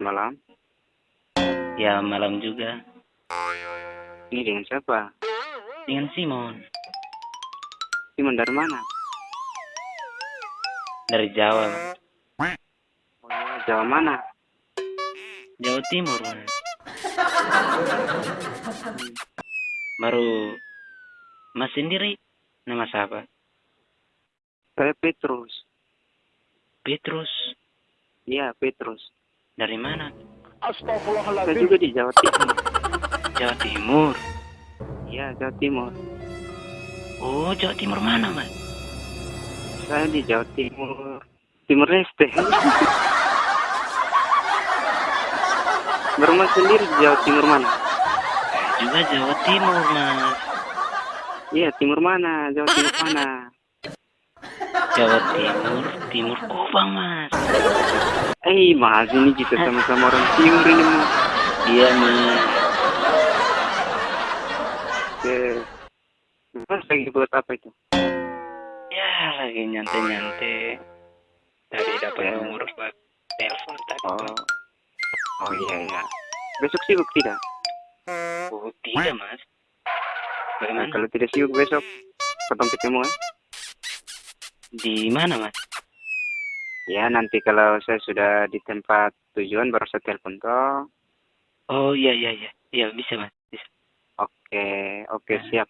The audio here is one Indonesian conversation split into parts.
Malam. Ya, malam juga. Ini dengan siapa? Dengan Simon. Simon dari mana? Dari Jawa. Oh, iya, Jawa mana? Jawa Timur. Baru Mas sendiri nama siapa? Saya Petrus. Petrus. Iya, Petrus. Dari mana? Saya juga di Jawa Timur. Jawa Timur. Iya, Jawa Timur. Oh, Jawa Timur mana, Mas? Saya di Jawa Timur. Timur Leste. Berumah sendiri di Jawa Timur mana? Juga Jawa Timur, Mas. Iya, timur mana? Jawa Timur mana? Jawa Timur, Timur Kubang, Mas. Eh, mas ini kita sama-sama orang timur ini, mas. Iya, Mas. Oke. Mas lagi buat apa itu? Ya, lagi nyantai-nyantai. Tadi dapat Ya. nomor buat telepon tadi. Oh. Oh iya, iya. Besok sibuk tidak? Oh, tidak, Mas. Bagaimana? Kalau tidak sibuk besok, ketemu ketemu ya. Di mana, Mas? Ya, nanti kalau saya sudah di tempat tujuan baru saya telepon toh. Oh, iya, iya, iya. Iya, bisa, Mas. Bisa. Oke, oke siap.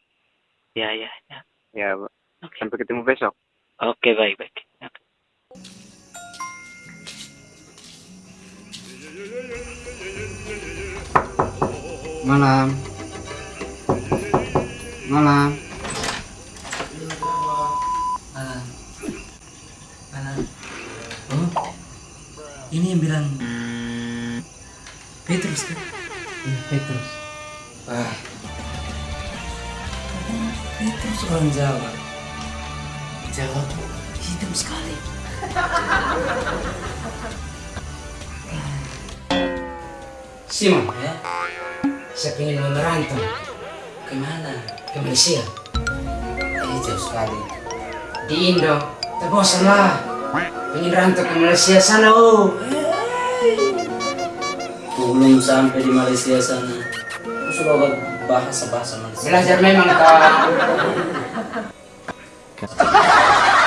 Ya, ya, ya. Ya, Oke. sampai ketemu besok. Oke, baik, baik. Oke. Malam. Malam. Malam. Malam. Oh, ini yang bilang Petrus kan? Iya, Petrus. Katanya Petrus orang Jawa. Jawa tuh hitam sekali. Simon, Ya, saya ingin merantau ke mana? ke Malaysia. Eh, jauh sekali. Di Indo, terbosan lah. Rantau ke Malaysia sana, oh. Belum sampai di Malaysia sana. Aku sudah bahasa-bahasa Malaysia. Belajar memang, Kak.